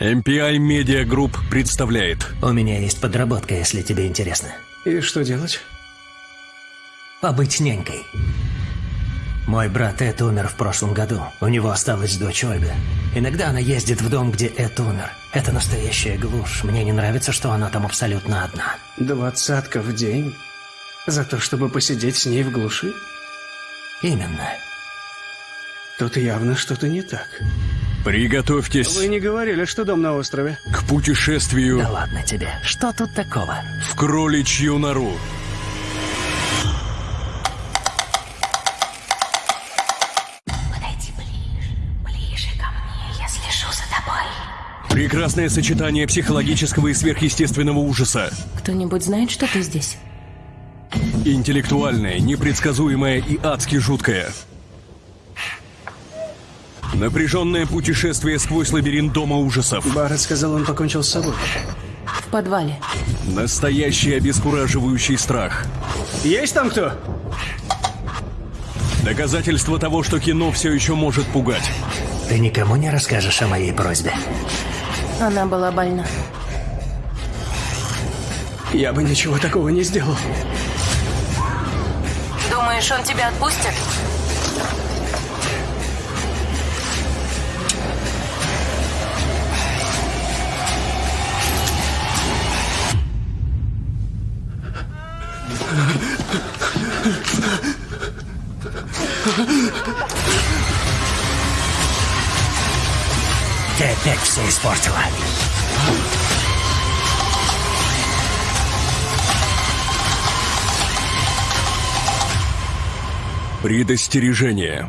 MPI Media Group представляет У меня есть подработка, если тебе интересно. И что делать? Побыть нянькой. Мой брат Эд умер в прошлом году. У него осталась дочь Ольга. Иногда она ездит в дом, где Эд умер. Это настоящая глушь. Мне не нравится, что она там абсолютно одна. Двадцатка в день? За то, чтобы посидеть с ней в глуши? Именно. Тут явно что-то не так. Приготовьтесь Вы не говорили, что дом на острове? к путешествию Да ладно тебе. Что тут такого? в кроличью нору. Подойди ближе, ближе ко мне, я слежу за тобой. Прекрасное сочетание психологического и сверхъестественного ужаса. Кто-нибудь знает, что ты здесь? Интеллектуальное, непредсказуемое и адски жуткое. Напряженное путешествие сквозь лабиринт дома ужасов. Барретт сказал, он покончил с собой. В подвале. Настоящий обескураживающий страх. Есть там кто? Доказательство того, что кино все еще может пугать. Ты никому не расскажешь о моей просьбе? Она была больна. Я бы ничего такого не сделал. Думаешь, он тебя отпустит? Ты опять все испортила. Предостережение.